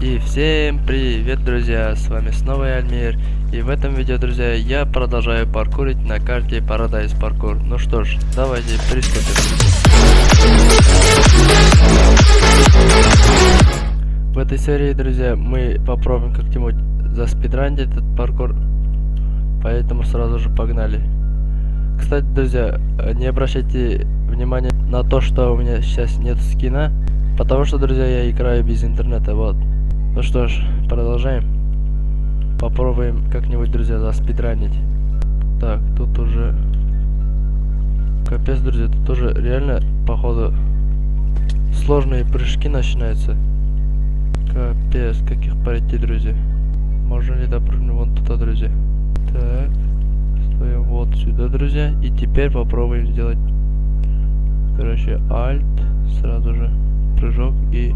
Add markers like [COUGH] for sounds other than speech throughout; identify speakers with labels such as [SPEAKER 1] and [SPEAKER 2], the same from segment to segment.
[SPEAKER 1] И всем привет, друзья! С вами снова я, Альмир. И в этом видео, друзья, я продолжаю паркурить на карте Paradise Parkour. Ну что ж, давайте приступим. В этой серии, друзья, мы попробуем как-нибудь заспидранить этот паркур. Поэтому сразу же погнали. Кстати, друзья, не обращайте внимания на то, что у меня сейчас нет скина. Потому что, друзья, я играю без интернета, вот. Ну что ж, продолжаем. Попробуем как-нибудь, друзья, заспидранить. Так, тут уже... Капец, друзья, тут уже реально, походу, сложные прыжки начинаются. Капец, каких пройти, друзья. Можно ли допрыгнуть вон туда, друзья? Так, стоим вот сюда, друзья. И теперь попробуем сделать, короче, альт, сразу же прыжок и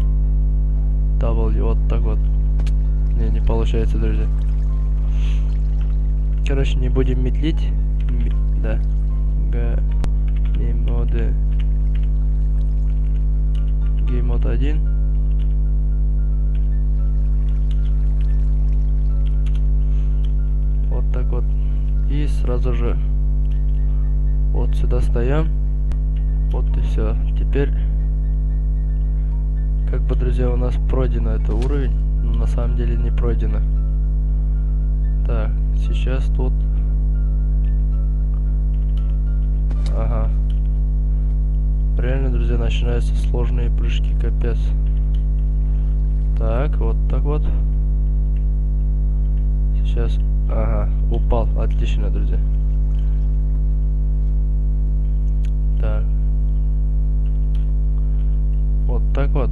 [SPEAKER 1] W, вот так вот. Не, не получается, друзья. Короче, не будем медлить. Да. Г... Геймоды. Геймод 1. Вот так вот. И сразу же вот сюда стоим. Вот и все. Теперь как бы, друзья, у нас пройдено это уровень, но на самом деле не пройдено. Так, сейчас тут... Ага. Реально, друзья, начинаются сложные прыжки, капец. Так, вот так вот. Сейчас... Ага, упал. Отлично, друзья. Так. Вот так вот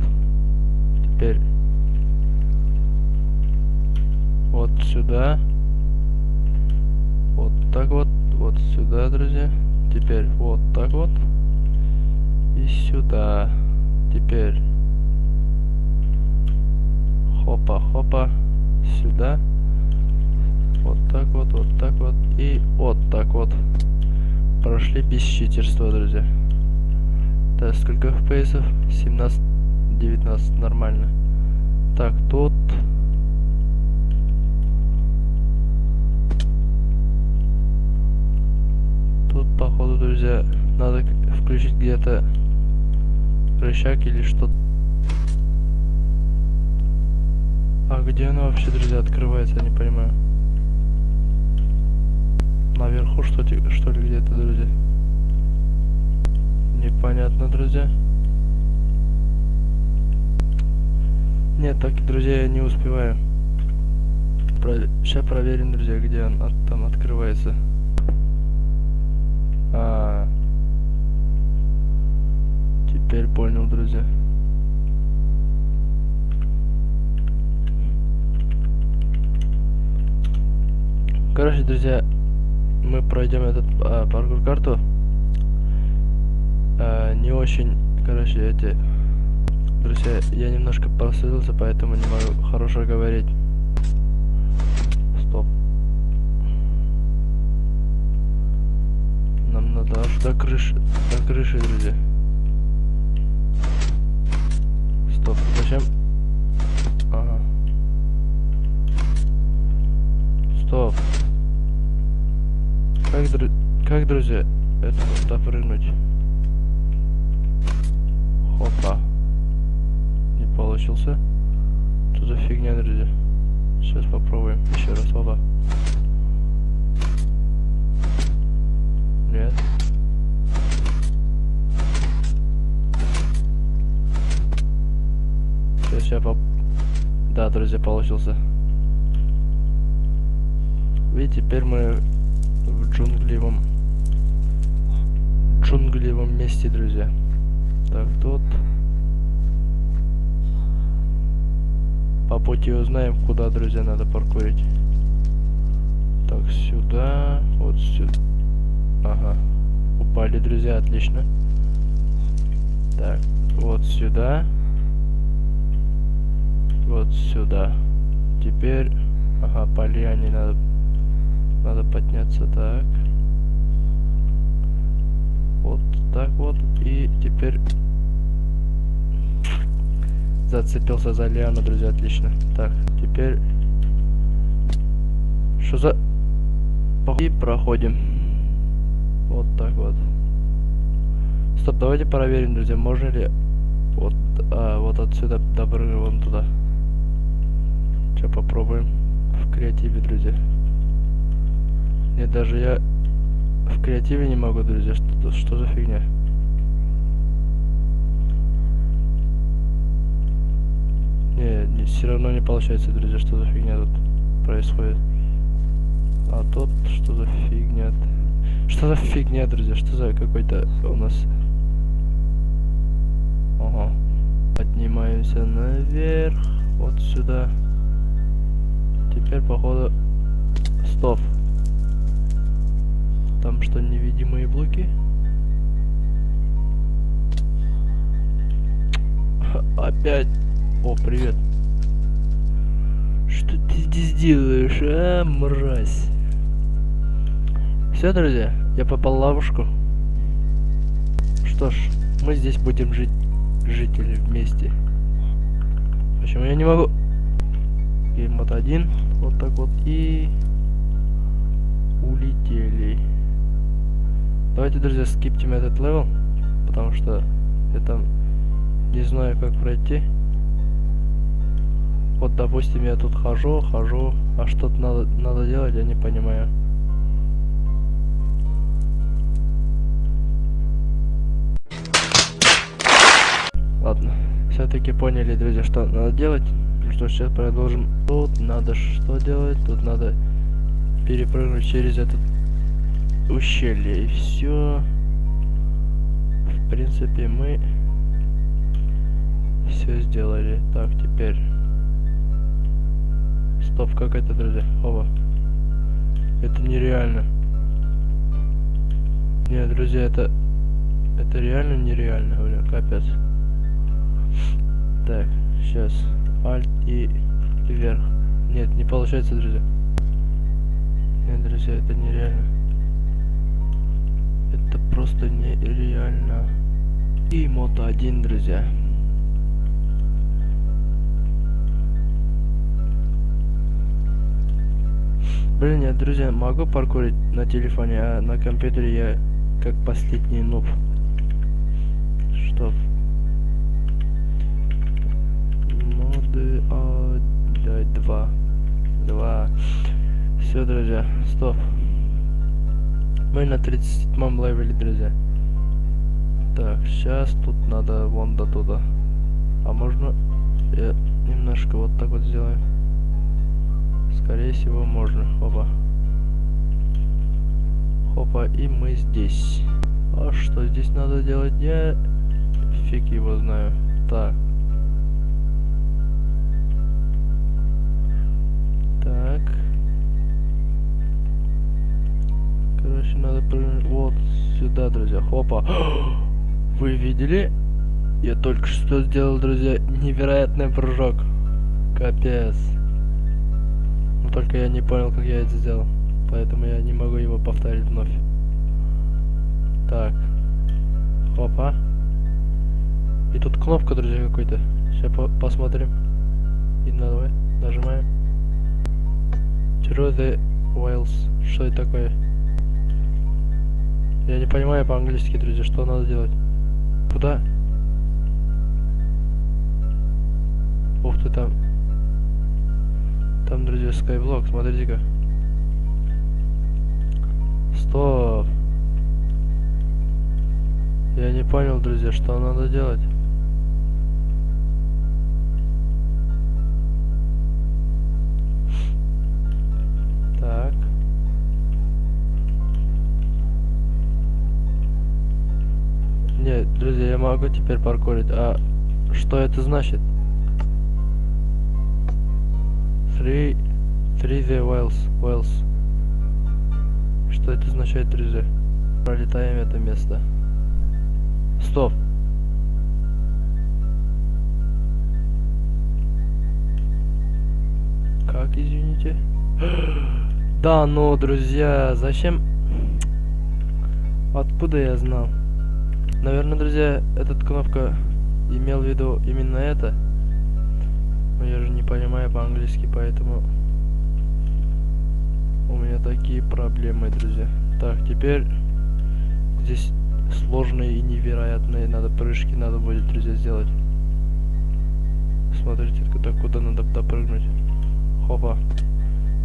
[SPEAKER 1] сюда, друзья. Теперь вот так вот. И сюда. Теперь хопа-хопа. Сюда. Вот так вот, вот так вот. И вот так вот. Прошли без читерства, друзья. Так, сколько FPS? 17 19 нормально. Так. Тут, друзья, надо включить где-то рычаг или что-то. А где она вообще, друзья, открывается, я не понимаю. Наверху что, что ли где-то, друзья? Непонятно, друзья. Нет, так, друзья, я не успеваю. Про... Сейчас проверим, друзья, где он от... там открывается. А, Теперь понял, друзья. Короче, друзья, мы пройдем этот а, паркур карту. А, не очень, короче, эти Друзья, я немножко просветился, поэтому не могу хорошо говорить. Надо аж до крыши, до крыши, друзья. Стоп, зачем? Ага. Стоп. Как, дру... как друзья, это допрыгнуть? Хопа получился. Что за фигня, друзья? Сейчас попробуем еще раз. Опа. Нет. Сейчас я поп... Да, друзья, получился. Видите, теперь мы в джунглевом джунглевом месте, друзья. Так, тут По пути узнаем, куда, друзья, надо паркурить. Так, сюда, вот сюда. Ага. Упали, друзья, отлично. Так, вот сюда. Вот сюда. Теперь, ага, по лиане надо, надо подняться, так. Вот так вот. И теперь Зацепился за лиану, друзья, отлично. Так, теперь... Что за... И проходим. Вот так вот. Стоп, давайте проверим, друзья, можно ли вот, а, вот отсюда допрыгнуть вон туда. Сейчас попробуем в креативе, друзья. Нет, даже я в креативе не могу, друзья. Что, что за фигня? Не, не, все равно не получается, друзья, что за фигня тут происходит. А тут что за фигня? Что за фигня, друзья? Что за какой-то у нас... Ага. Поднимаемся наверх. Вот сюда. Теперь, походу... Стоп. Там что, невидимые блоки? Опять. О, привет. Что ты здесь делаешь, а, мразь? Все, друзья, я попал в ловушку. Что ж, мы здесь будем жить, жители вместе. Почему я не могу? Gamemode один, вот так вот, и улетели. Давайте, друзья, скиптим этот level, потому что я там не знаю, как пройти. Вот, допустим, я тут хожу, хожу, а что-то надо, надо делать, я не понимаю. Ладно, все-таки поняли, друзья, что надо делать. Что, сейчас продолжим. Тут надо что делать? Тут надо перепрыгнуть через этот ущелье. И все. В принципе, мы все сделали. Так, теперь Стоп, как это, друзья? Оба. Это нереально. Нет, друзья, это... Это реально нереально, бля, капец. Так, сейчас. Альт и вверх. Нет, не получается, друзья. Нет, друзья, это нереально. Это просто нереально. И мото один, друзья. Блин, я, друзья, могу паркурить на телефоне, а на компьютере я как последний нуб. Что? Моды а, да, два. Два. Все, друзья, стоп. Мы на 37 левеле, друзья. Так, сейчас тут надо вон до туда. А можно я немножко вот так вот сделаю? Скорее всего, можно. Опа. Хопа, и мы здесь. А что здесь надо делать? Я фиг его знаю. Так. Короче, надо вот сюда, друзья. Хопа. [GASPS] Вы видели? Я только что сделал, друзья, невероятный прыжок. Капец. Только я не понял, как я это сделал. Поэтому я не могу его повторить вновь. Так. Опа. И тут кнопка, друзья, какой-то. Сейчас по посмотрим. И давай, нажимаем. Through the Wales. Что это такое? Я не понимаю по-английски, друзья, что надо делать. Куда? Ух ты там. Там, друзья, скайблок, смотрите-ка. Стоп. Я не понял, друзья, что надо делать. Могу теперь паркурить. А что это значит? Three, three the Wales, Wales. Что это означает, друзья? Пролетаем это место. Стоп. Как, извините? [GASPS] Да, ну, друзья, зачем? Откуда я знал? Наверное, друзья, эта кнопка имел в виду именно это. Но я же не понимаю по-английски, поэтому... У меня такие проблемы, друзья. Так, теперь... Здесь сложные и невероятные надо прыжки надо будет, друзья, сделать. Смотрите, куда, куда надо допрыгнуть. Хопа.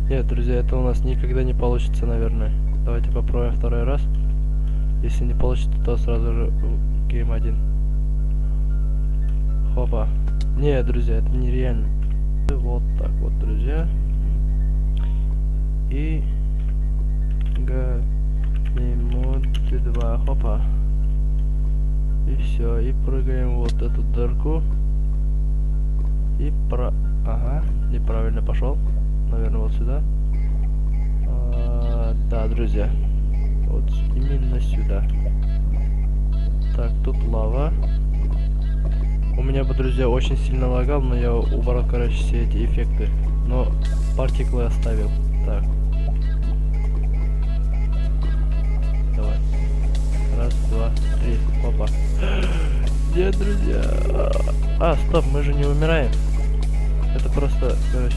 [SPEAKER 1] Нет, друзья, это у нас никогда не получится, наверное. Давайте попробуем второй раз. Если не получится, то сразу же гейм один. Хопа. Не, друзья, это нереально. Вот так вот, друзья. И... Ганимод 2. Хопа. И все. И прыгаем вот эту дырку. И про... Ага, неправильно пошел. Наверное, вот сюда. А, да, друзья. Вот именно сюда. Так, тут лава. У меня бы, друзья, очень сильно лагал, но я убрал, короче, все эти эффекты. Но партиклы оставил. Так. Давай. Раз, два, три. Опа. [GASPS] Нет, друзья. А, стоп, мы же не умираем. Это просто, короче...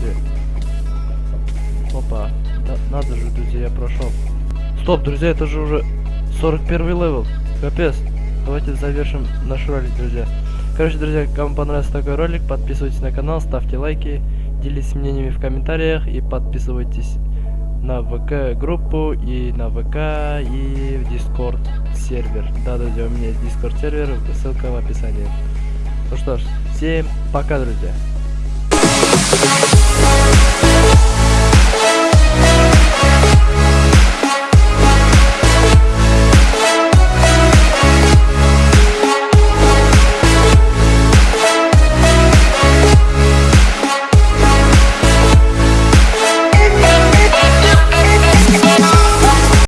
[SPEAKER 1] Опа. Да, надо же, друзья, я прошел. Стоп, друзья, это же уже 41 level. Капец. Давайте завершим наш ролик, друзья. Короче, друзья, кому понравился такой ролик, подписывайтесь на канал, ставьте лайки, делитесь мнениями в комментариях и подписывайтесь на ВК группу и на ВК и в Discord сервер. Да, друзья, у меня есть Дискорд сервер, ссылка в описании. Ну что ж, всем пока, друзья.